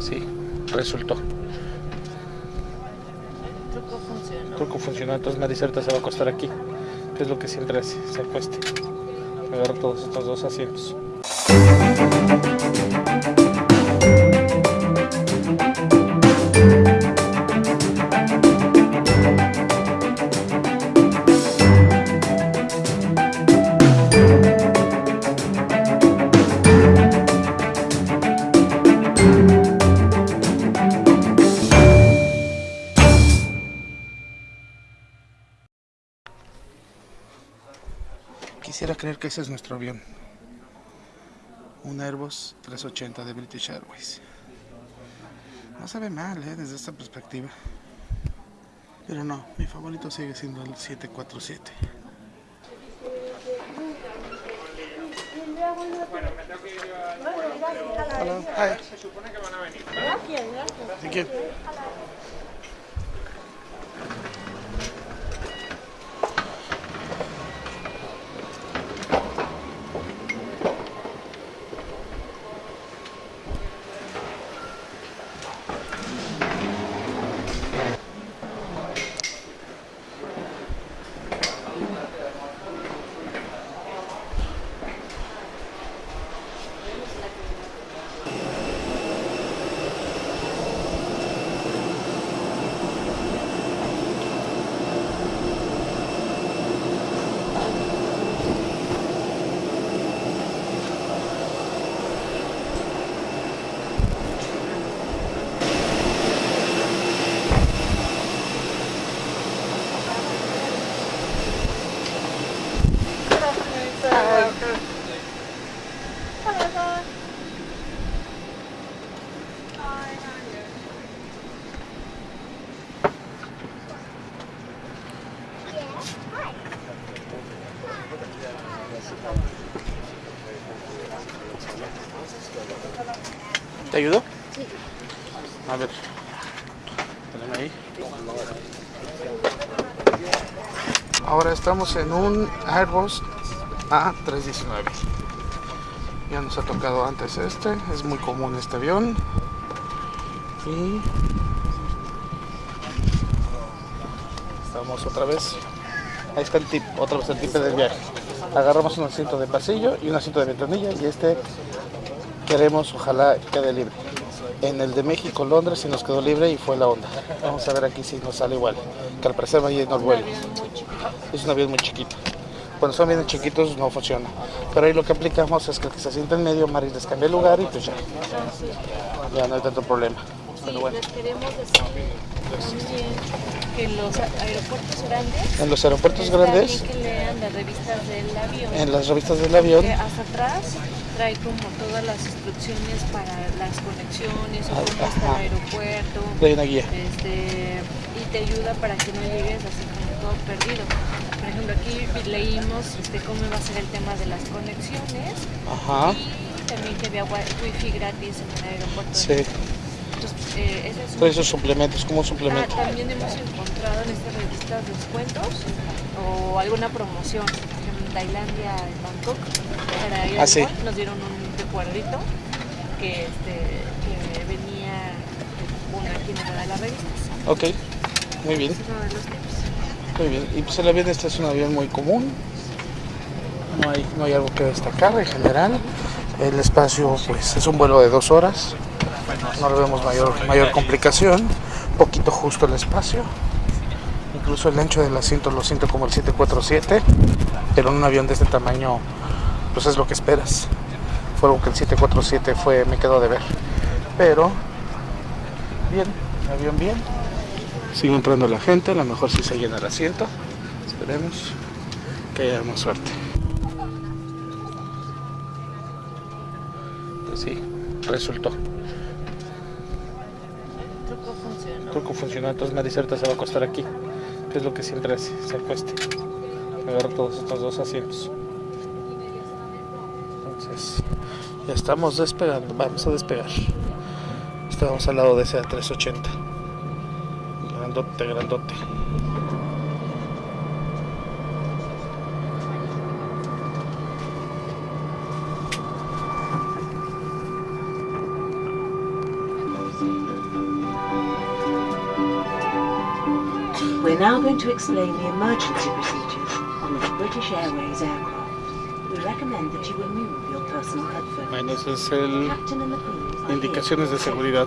Sí, resultó. truco funcionó. Truco funcionó, entonces Maricerta se va a acostar aquí. Que es lo que siempre hace, se acueste. Agarra todos estos dos asientos. Creer que ese es nuestro avión. Un Airbus 380 de British Airways. No se ve mal, ¿eh? Desde esta perspectiva. Pero no, mi favorito sigue siendo el 747. Hello. Hi. Thank you. ¿Te ayudó? Sí. A ver. Poneme ahí. Ahora estamos en un Airbus A319. Ya nos ha tocado antes este. Es muy común este avión. Y estamos otra vez. Ahí está el tip, otra vez el tip del viaje. Agarramos un asiento de pasillo y un asiento de ventanilla y este queremos, ojalá quede libre. En el de México, Londres, sí nos quedó libre y fue la onda. Vamos a ver aquí si nos sale igual. Que al parecer va a ir el vuelo. Es un avión muy chiquito. Cuando son bien chiquitos no funciona. Pero ahí lo que aplicamos es que el que se siente en medio, Maris les cambia el lugar y pues ya. Ya no hay tanto problema. Pero bueno. Les queremos decir también que en los aeropuertos grandes. En los aeropuertos grandes, bien que lean las revistas del avión. en las revistas del avión, hasta atrás trae como todas las instrucciones para las conexiones o cómo Ajá. el aeropuerto. hay una guía. este, y te ayuda para que no llegues así como todo perdido. Por ejemplo, aquí leímos este, cómo va a ser el tema de las conexiones Ajá. y también que había wi- wifi gratis en el aeropuerto. Sí. Entonces, eh, ese es Todos esos suplementos, como un Ah, también hemos encontrado en estas revistas descuentos o alguna promoción. Tailandia, en Bangkok, para ir Ah, sí. nos dieron un recuerdito que, este, que venía una aquí en una de las revistas. Ok, muy bien. Muy bien, y pues el avión este es un avión muy común, no hay, no hay algo que destacar en general. El espacio pues es un vuelo de dos horas, no le vemos mayor, mayor complicación, poquito justo el espacio. Incluso el ancho del asiento lo siento como el 747, pero en un avión de este tamaño pues es lo que esperas. Fue algo que el 747 fue, me quedó de ver. Pero bien, avión bien. Sigue entrando la gente, a lo mejor si se llena el asiento. Esperemos que haya más suerte. Pues sí, resultó. Truco funcionó. Truco funcionó, entonces Maricerta se va a acostar aquí. Es lo que siempre hace, se acueste. Agarra todos estos dos asientos. Entonces, ya estamos despegando, vamos a despegar. Estamos al lado de ese A380. Grandote, grandote. We're now going to explain the emergency procedures on this British Airways aircraft. We recommend that you remove your personal headphones. Bueno, ese es el indicaciones de seguridad.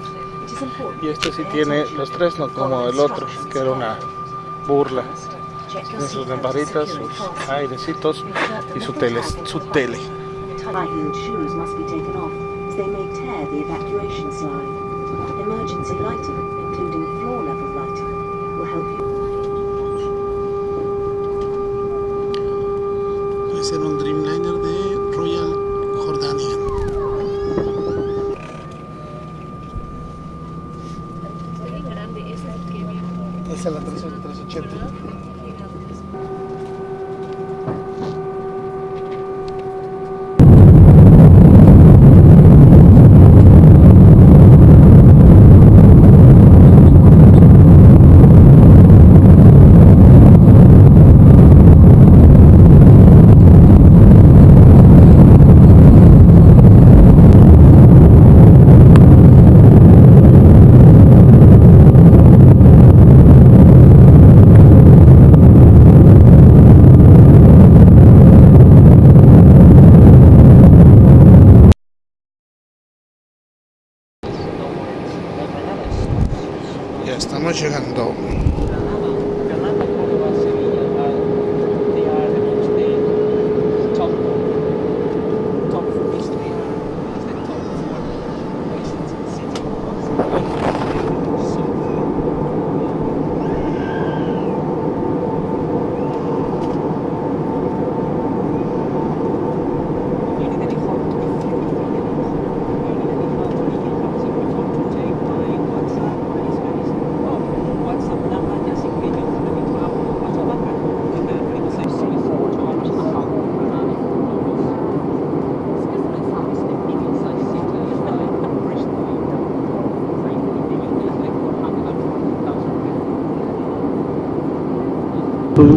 Y este sí tiene los tres, no como el otro, que era una burla. Tiene sus lamparitas, sus airecitos y su tele. Su tele. Emergency lighting, including floor level lighting, will help you. Este será un Dreamliner de Royal Jordania. Esa es la 380. 吃很多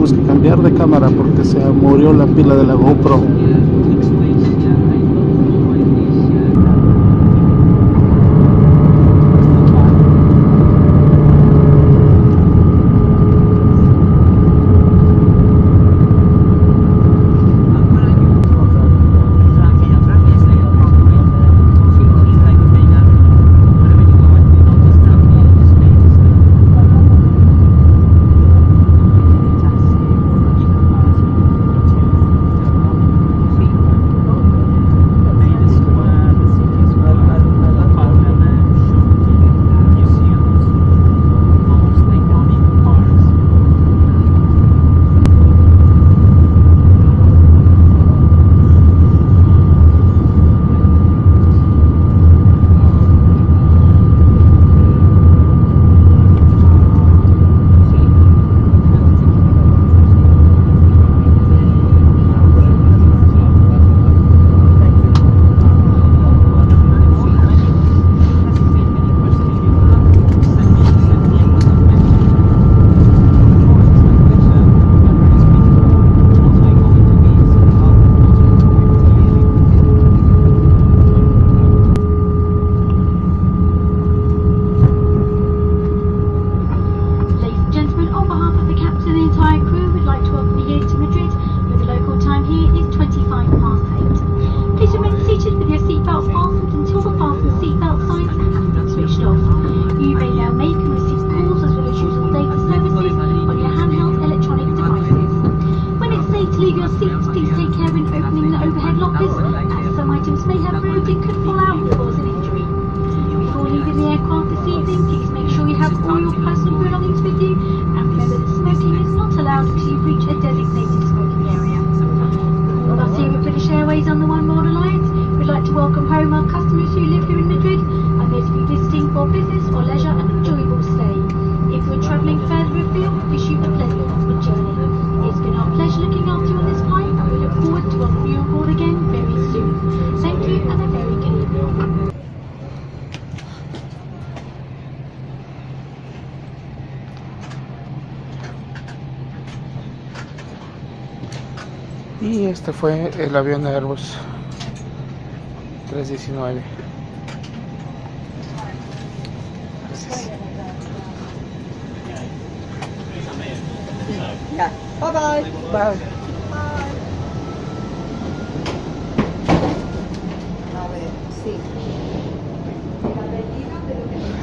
tuvimos que cambiar de cámara porque se murió la pila de la GoPro. please take care when opening the overhead lockers, as some items may have root and could fall out. Y este fue el avión de Airbus 319. Gracias. Bye bye. bye.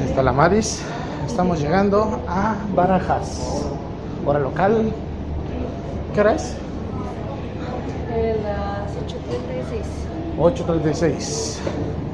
la Talamaris. Estamos llegando a Barajas. Hora local. ¿Qué hora es? Las 8.36. 8.36.